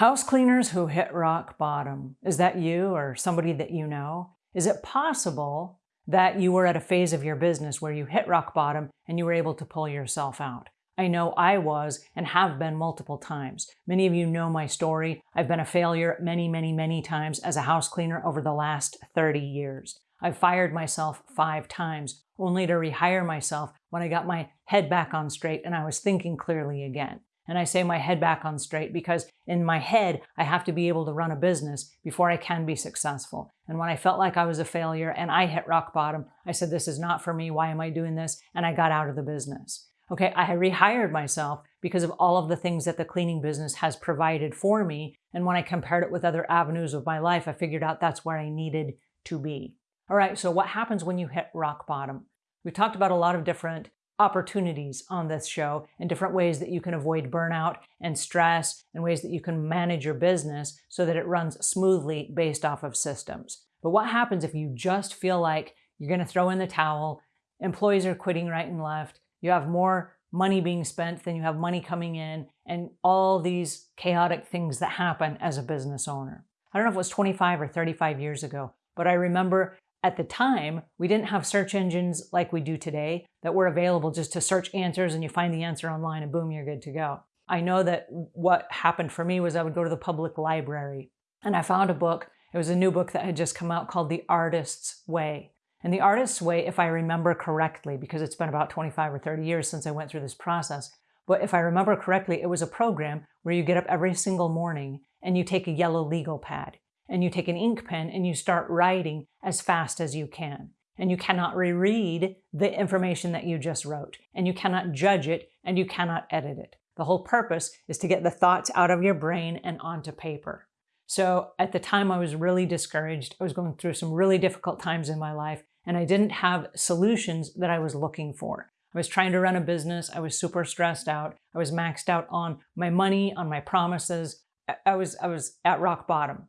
House cleaners who hit rock bottom. Is that you or somebody that you know? Is it possible that you were at a phase of your business where you hit rock bottom and you were able to pull yourself out? I know I was and have been multiple times. Many of you know my story. I've been a failure many, many, many times as a house cleaner over the last 30 years. I've fired myself five times, only to rehire myself when I got my head back on straight and I was thinking clearly again. And I say my head back on straight because in my head, I have to be able to run a business before I can be successful. And when I felt like I was a failure and I hit rock bottom, I said, this is not for me. Why am I doing this? And I got out of the business. Okay, I rehired myself because of all of the things that the cleaning business has provided for me. And when I compared it with other avenues of my life, I figured out that's where I needed to be. All right, so what happens when you hit rock bottom? We talked about a lot of different opportunities on this show and different ways that you can avoid burnout and stress and ways that you can manage your business so that it runs smoothly based off of systems. But what happens if you just feel like you're going to throw in the towel, employees are quitting right and left, you have more money being spent than you have money coming in, and all these chaotic things that happen as a business owner. I don't know if it was 25 or 35 years ago, but I remember at the time, we didn't have search engines like we do today that were available just to search answers and you find the answer online and boom, you're good to go. I know that what happened for me was I would go to the public library and I found a book. It was a new book that had just come out called The Artist's Way. And The Artist's Way, if I remember correctly, because it's been about 25 or 30 years since I went through this process, but if I remember correctly, it was a program where you get up every single morning and you take a yellow legal pad and you take an ink pen and you start writing as fast as you can. And you cannot reread the information that you just wrote. And you cannot judge it and you cannot edit it. The whole purpose is to get the thoughts out of your brain and onto paper. So at the time I was really discouraged. I was going through some really difficult times in my life and I didn't have solutions that I was looking for. I was trying to run a business. I was super stressed out. I was maxed out on my money, on my promises. I was, I was at rock bottom.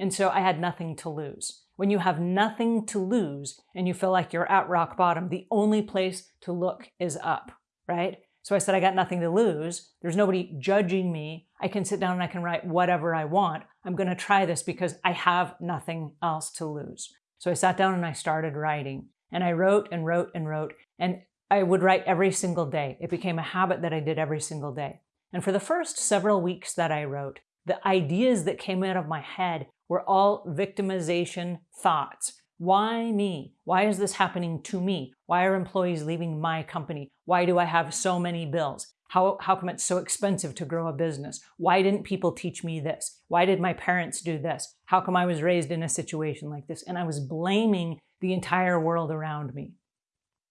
And so I had nothing to lose. When you have nothing to lose and you feel like you're at rock bottom, the only place to look is up, right? So I said, I got nothing to lose. There's nobody judging me. I can sit down and I can write whatever I want. I'm going to try this because I have nothing else to lose. So I sat down and I started writing and I wrote and wrote and wrote and I would write every single day. It became a habit that I did every single day. And for the first several weeks that I wrote, the ideas that came out of my head were all victimization thoughts. Why me? Why is this happening to me? Why are employees leaving my company? Why do I have so many bills? How, how come it's so expensive to grow a business? Why didn't people teach me this? Why did my parents do this? How come I was raised in a situation like this? And I was blaming the entire world around me.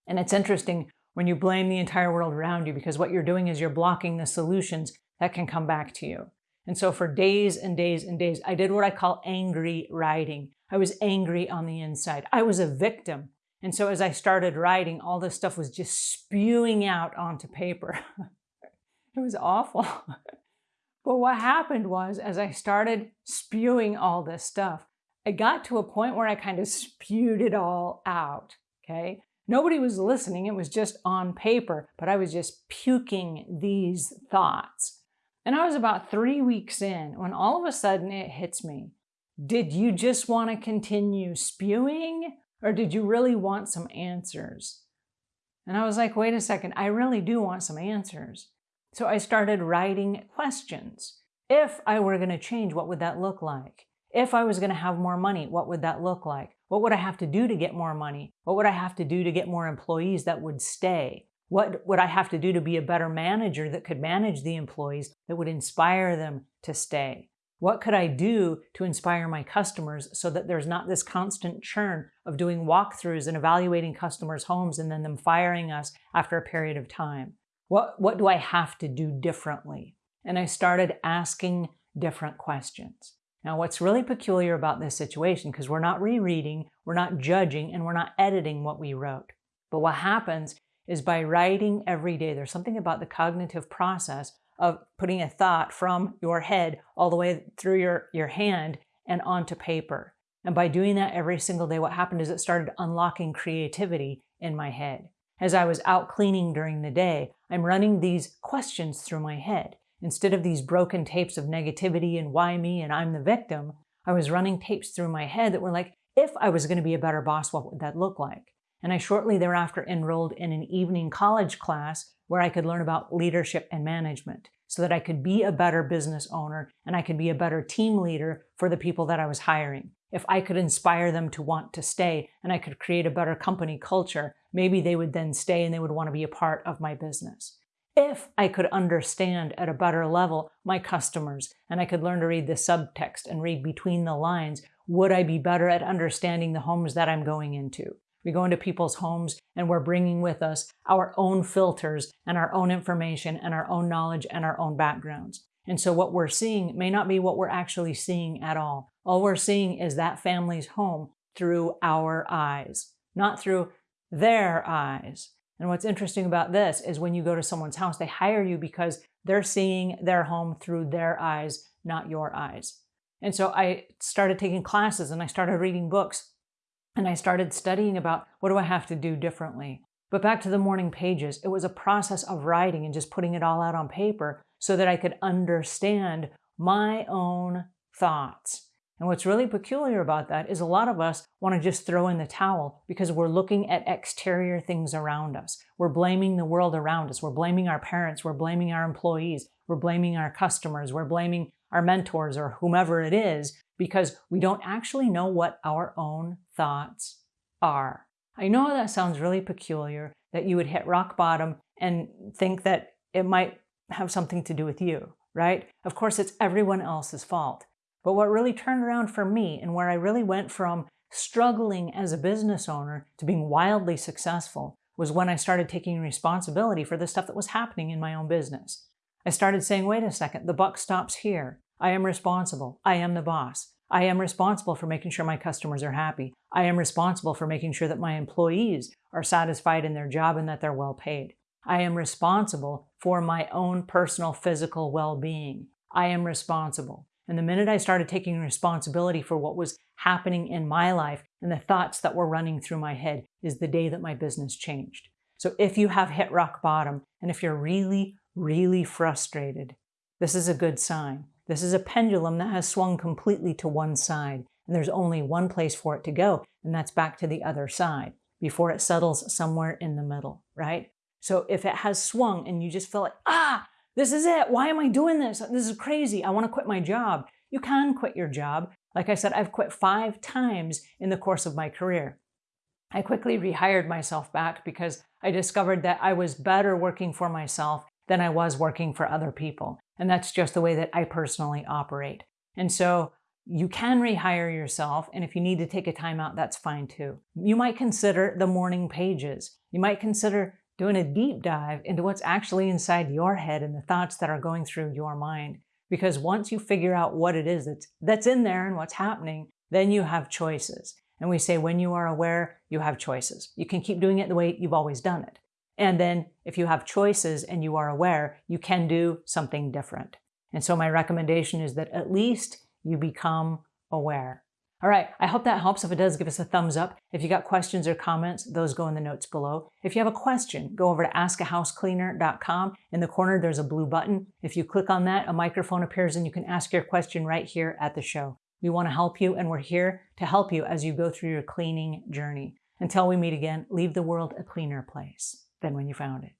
And it's interesting when you blame the entire world around you because what you're doing is you're blocking the solutions that can come back to you. And so for days and days and days, I did what I call angry writing. I was angry on the inside. I was a victim. And so as I started writing, all this stuff was just spewing out onto paper. it was awful. but what happened was, as I started spewing all this stuff, I got to a point where I kind of spewed it all out, okay? Nobody was listening, it was just on paper, but I was just puking these thoughts. And I was about three weeks in when all of a sudden it hits me. Did you just want to continue spewing or did you really want some answers? And I was like, wait a second, I really do want some answers. So I started writing questions. If I were going to change, what would that look like? If I was going to have more money, what would that look like? What would I have to do to get more money? What would I have to do to get more employees that would stay? What would I have to do to be a better manager that could manage the employees that would inspire them to stay? What could I do to inspire my customers so that there's not this constant churn of doing walkthroughs and evaluating customers' homes and then them firing us after a period of time? What, what do I have to do differently? And I started asking different questions. Now, what's really peculiar about this situation, because we're not rereading, we're not judging, and we're not editing what we wrote. But what happens is by writing every day. There's something about the cognitive process of putting a thought from your head all the way through your, your hand and onto paper. And by doing that every single day, what happened is it started unlocking creativity in my head. As I was out cleaning during the day, I'm running these questions through my head. instead of these broken tapes of negativity and why me and I'm the victim, I was running tapes through my head that were like, if I was going to be a better boss, what would that look like? And I shortly thereafter enrolled in an evening college class where I could learn about leadership and management so that I could be a better business owner and I could be a better team leader for the people that I was hiring. If I could inspire them to want to stay and I could create a better company culture, maybe they would then stay and they would want to be a part of my business. If I could understand at a better level my customers and I could learn to read the subtext and read between the lines, would I be better at understanding the homes that I'm going into? We go into people's homes and we're bringing with us our own filters and our own information and our own knowledge and our own backgrounds. And so what we're seeing may not be what we're actually seeing at all. All we're seeing is that family's home through our eyes, not through their eyes. And what's interesting about this is when you go to someone's house, they hire you because they're seeing their home through their eyes, not your eyes. And so I started taking classes and I started reading books and I started studying about what do I have to do differently. But back to the morning pages, it was a process of writing and just putting it all out on paper so that I could understand my own thoughts. And what's really peculiar about that is a lot of us want to just throw in the towel because we're looking at exterior things around us. We're blaming the world around us. We're blaming our parents. We're blaming our employees. We're blaming our customers. We're blaming our mentors or whomever it is because we don't actually know what our own thoughts are. I know that sounds really peculiar that you would hit rock bottom and think that it might have something to do with you, right? Of course, it's everyone else's fault. But what really turned around for me and where I really went from struggling as a business owner to being wildly successful was when I started taking responsibility for the stuff that was happening in my own business. I started saying, wait a second, the buck stops here. I am responsible. I am the boss. I am responsible for making sure my customers are happy. I am responsible for making sure that my employees are satisfied in their job and that they're well paid. I am responsible for my own personal physical well-being. I am responsible. And the minute I started taking responsibility for what was happening in my life and the thoughts that were running through my head is the day that my business changed. So if you have hit rock bottom and if you're really, really frustrated, this is a good sign. This is a pendulum that has swung completely to one side, and there's only one place for it to go, and that's back to the other side before it settles somewhere in the middle, right? So if it has swung and you just feel like, ah, this is it. Why am I doing this? This is crazy. I want to quit my job. You can quit your job. Like I said, I've quit five times in the course of my career. I quickly rehired myself back because I discovered that I was better working for myself than I was working for other people. And that's just the way that I personally operate. And so you can rehire yourself. And if you need to take a time out, that's fine too. You might consider the morning pages. You might consider doing a deep dive into what's actually inside your head and the thoughts that are going through your mind. Because once you figure out what it is that's, that's in there and what's happening, then you have choices. And we say when you are aware, you have choices. You can keep doing it the way you've always done it. And then if you have choices and you are aware, you can do something different. And so my recommendation is that at least you become aware. All right, I hope that helps. If it does, give us a thumbs up. If you got questions or comments, those go in the notes below. If you have a question, go over to askahousecleaner.com. In the corner, there's a blue button. If you click on that, a microphone appears and you can ask your question right here at the show. We want to help you and we're here to help you as you go through your cleaning journey. Until we meet again, leave the world a cleaner place than when you found it.